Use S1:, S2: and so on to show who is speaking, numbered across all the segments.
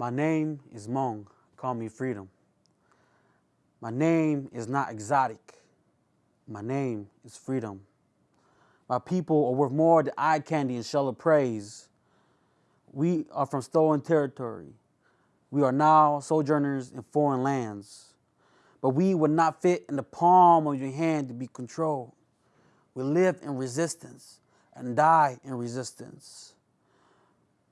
S1: My name is Hmong. Call me Freedom. My name is not exotic. My name is Freedom. My people are worth more than eye candy and shell of praise. We are from stolen territory. We are now sojourners in foreign lands. But we would not fit in the palm of your hand to be controlled. We live in resistance and die in resistance.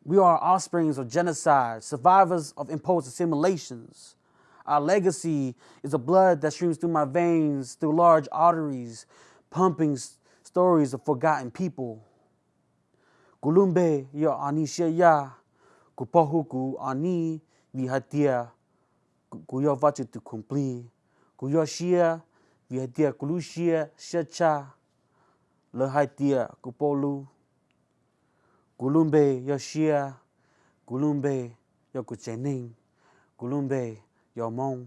S1: We are offsprings of genocide, survivors of imposed assimilations. Our legacy is the blood that streams through my veins, through large arteries, pumping stories of forgotten people. Gulumbe ya kupohuku ani vihatia, kuyo vachu tu kumpli, kuyo shia vihatia kulushia shacha, lehatia kupolu. Gulumbe Yoshia, Gulumbe Yokuchening, Gulumbe Yomong.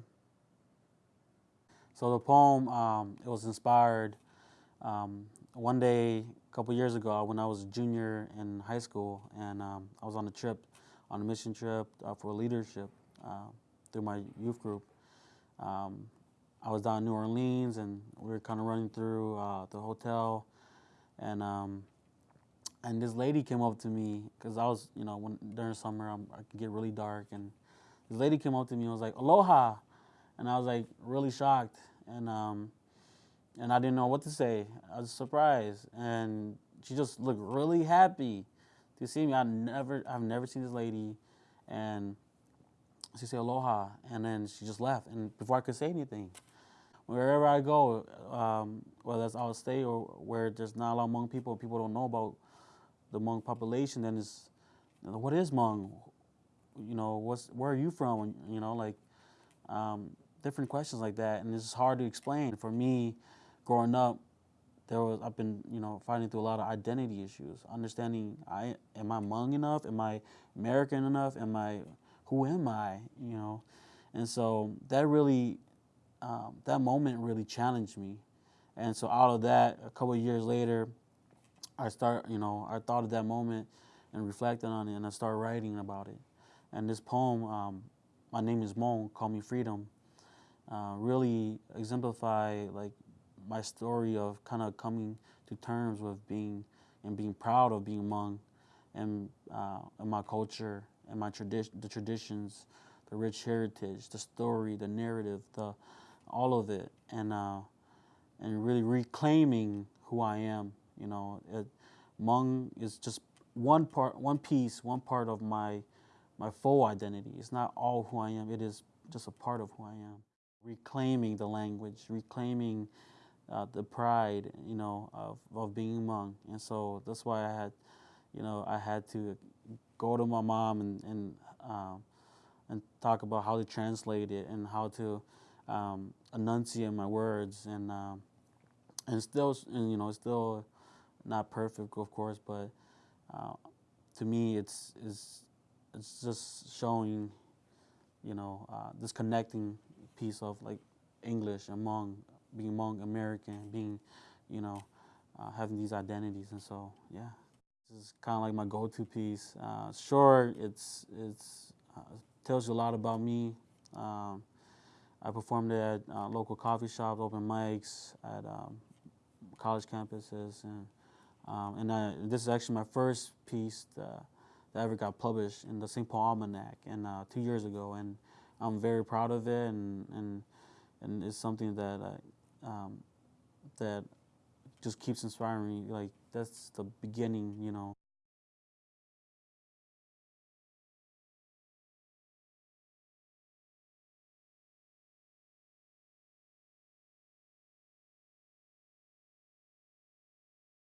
S1: So the poem, um, it was inspired um, one day a couple years ago when I was a junior in high school and um, I was on a trip, on a mission trip uh, for leadership uh, through my youth group. Um, I was down in New Orleans and we were kind of running through uh, the hotel and um, and this lady came up to me because I was, you know, when during summer I'm, i can get really dark, and this lady came up to me and was like, "Aloha," and I was like really shocked, and um, and I didn't know what to say. I was surprised, and she just looked really happy to see me. I never, I've never seen this lady, and she said aloha, and then she just left, and before I could say anything. Wherever I go, um, whether it's out of state or where there's not a lot of Hmong people, people don't know about the Hmong population, then is, you know, what is Hmong? You know, what's where are you from? You know, like um, different questions like that, and it's hard to explain. For me, growing up, there was I've been you know fighting through a lot of identity issues, understanding I am I Hmong enough? Am I American enough? Am I who am I? You know, and so that really um, that moment really challenged me, and so out of that, a couple years later, I start, you know, I thought of that moment and reflected on it, and I started writing about it. And this poem, um, "My Name Is Hmong, Call Me Freedom," uh, really exemplify like my story of kind of coming to terms with being and being proud of being Hmong and, uh, and my culture and my tradition, the traditions, the rich heritage, the story, the narrative, the all of it, and uh, and really reclaiming who I am you know, it, Hmong is just one part, one piece, one part of my my full identity. It's not all who I am. It is just a part of who I am. Reclaiming the language, reclaiming uh, the pride, you know, of, of being Hmong. And so that's why I had, you know, I had to go to my mom and and uh, and talk about how to translate it and how to um, enunciate my words and um, and still, and, you know, still not perfect, of course, but uh, to me, it's, it's, it's just showing, you know, uh, this connecting piece of like English among being among American, being, you know, uh, having these identities, and so yeah, this is kind of like my go-to piece. Uh, sure, it's it's uh, tells you a lot about me. Um, I performed at uh, local coffee shops, open mics, at um, college campuses, and um, and I, this is actually my first piece that, that, ever got published in the St. Paul Almanac and uh, two years ago, and I'm very proud of it, and and, and it's something that I, um, that just keeps inspiring me. Like that's the beginning, you know.